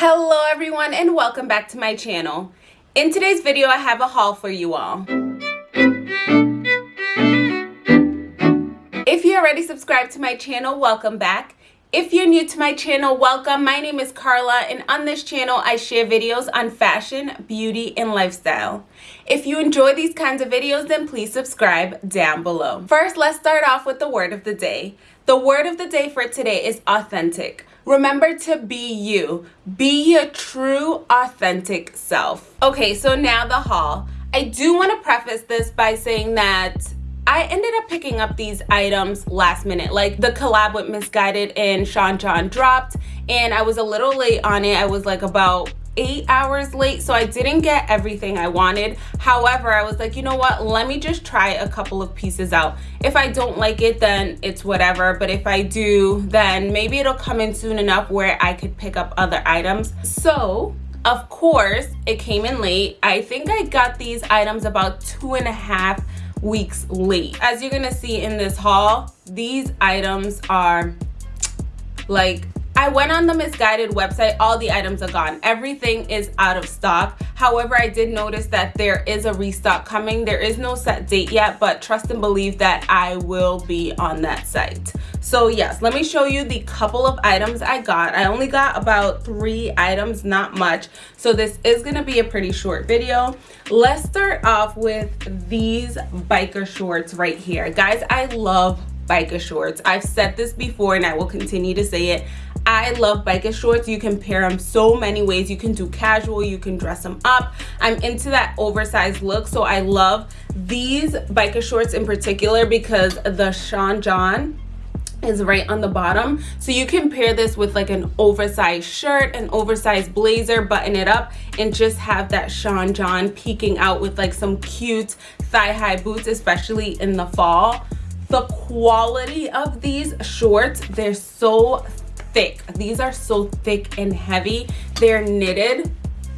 Hello everyone and welcome back to my channel. In today's video I have a haul for you all. If you already subscribed to my channel, welcome back. If you're new to my channel, welcome. My name is Carla and on this channel I share videos on fashion, beauty, and lifestyle. If you enjoy these kinds of videos, then please subscribe down below. First, let's start off with the word of the day. The word of the day for today is authentic. Remember to be you. Be your true, authentic self. Okay, so now the haul. I do want to preface this by saying that I ended up picking up these items last minute. Like the collab with Missguided and Sean John dropped and I was a little late on it. I was like about eight hours late so I didn't get everything I wanted. However I was like you know what? Let me just try a couple of pieces out. If I don't like it then it's whatever but if I do then maybe it'll come in soon enough where I could pick up other items. So of course it came in late. I think I got these items about two and a half weeks late. As you're gonna see in this haul these items are like I went on the Missguided website, all the items are gone. Everything is out of stock. However, I did notice that there is a restock coming. There is no set date yet, but trust and believe that I will be on that site. So yes, let me show you the couple of items I got. I only got about three items, not much. So this is gonna be a pretty short video. Let's start off with these biker shorts right here. Guys, I love biker shorts. I've said this before and I will continue to say it. I love biker shorts. You can pair them so many ways. You can do casual, you can dress them up. I'm into that oversized look, so I love these biker shorts in particular because the Sean John is right on the bottom so you can pair this with like an oversized shirt an oversized blazer button it up and just have that Sean John peeking out with like some cute thigh-high boots especially in the fall the quality of these shorts they're so thick. These are so thick and heavy. They're knitted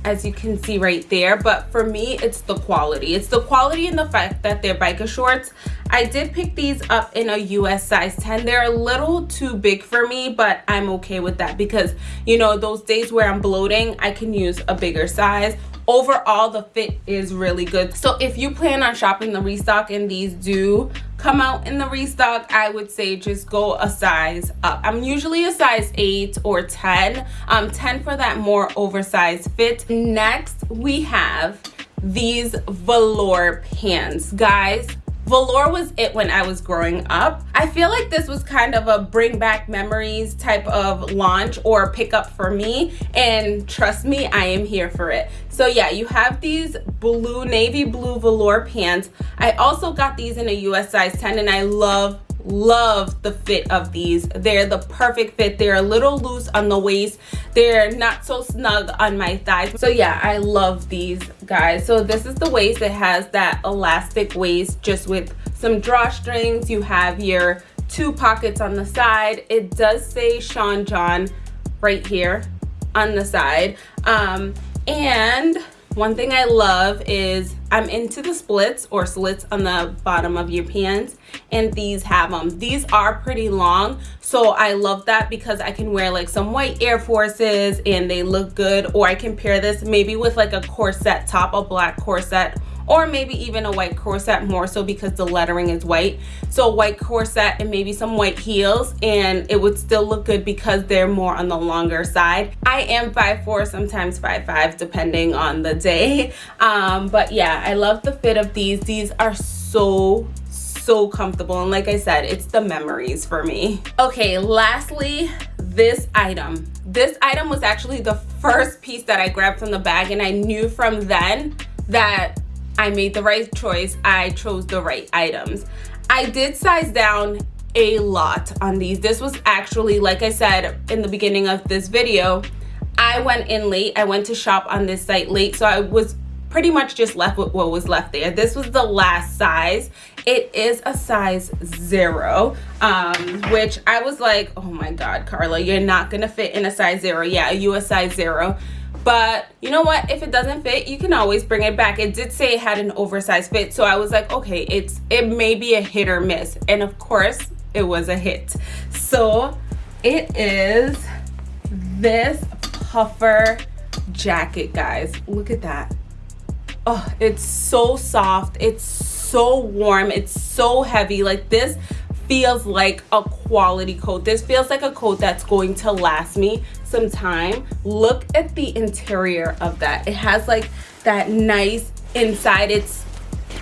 as you can see right there. But for me it's the quality. It's the quality and the fact that they're biker shorts i did pick these up in a us size 10 they're a little too big for me but i'm okay with that because you know those days where i'm bloating i can use a bigger size. Overall the fit is really good. So if you plan on shopping the restock and these do come out in the restock i would say just go a size up. I'm usually a size 8 or 10 um 10 for that more oversized fit. Next we have these velour pants. Guys velour was it when i was growing up. I feel like this was kind of a bring back memories type of launch or pickup for me and trust me i am here for it. So yeah you have these blue navy blue velour pants. I also got these in a us size 10 and i love love the fit of these. They're the perfect fit. They're a little loose on the waist. They're not so snug on my thighs. So yeah i love these guys. So this is the waist. It has that elastic waist just with some drawstrings. You have your two pockets on the side. It does say sean john right here on the side. Um and one thing I love is I'm into the splits or slits on the bottom of your pants and these have them. These are pretty long so I love that because I can wear like some white Air Forces and they look good or I can pair this maybe with like a corset top, a black corset or maybe even a white corset more so because the lettering is white. So a white corset and maybe some white heels and it would still look good because they're more on the longer side. I am 5'4 sometimes 5'5 depending on the day. Um, but yeah i love the fit of these. These are so so comfortable. And like i said it's the memories for me. Okay lastly this item. This item was actually the first piece that i grabbed from the bag and i knew from then that I made the right choice. I chose the right items. I did size down a lot on these. This was actually, like I said in the beginning of this video, I went in late. I went to shop on this site late. So I was pretty much just left with what was left there. This was the last size. It is a size zero, um, which I was like, oh my God, Carla, you're not gonna fit in a size zero. Yeah, you a size zero but you know what if it doesn't fit you can always bring it back it did say it had an oversized fit so i was like okay it's it may be a hit or miss and of course it was a hit so it is this puffer jacket, guys. Look at that. Oh, it's so soft. It's so warm. It's so heavy. Like this feels like a quality coat. This feels like a coat that's going to last me some time. Look at the interior of that. It has like that nice inside. It's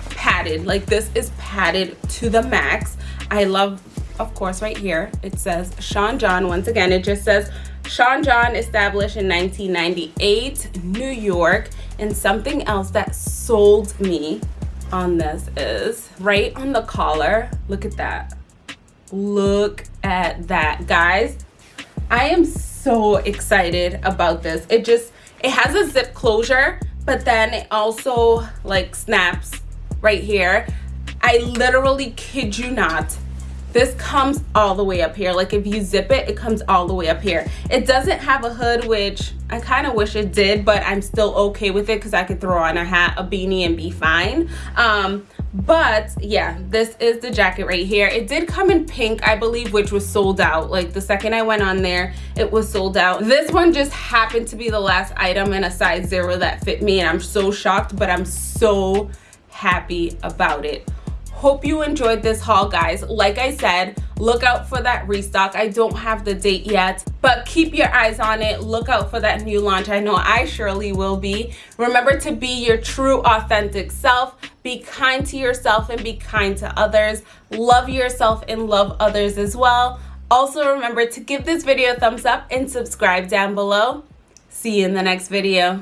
padded. Like this is padded to the max. I love, of course, right here, it says Sean John. Once again, it just says Sean John established in 1998, New York. And something else that sold me on this is right on the collar. Look at that. Look at that, guys. I am so excited about this. It just, it has a zip closure, but then it also like snaps right here. I literally kid you not this comes all the way up here like if you zip it it comes all the way up here it doesn't have a hood which i kind of wish it did but i'm still okay with it because i could throw on a hat a beanie and be fine um but yeah this is the jacket right here. It did come in pink i believe which was sold out. Like the second i went on there it was sold out. This one just happened to be the last item in a size zero that fit me and i'm so shocked but i'm so happy about it. Hope you enjoyed this haul guys. Like i said look out for that restock. I don't have the date yet but keep your eyes on it. Look out for that new launch. I know i surely will be. Remember to be your true authentic self be kind to yourself and be kind to others. Love yourself and love others as well. Also remember to give this video a thumbs up and subscribe down below. See you in the next video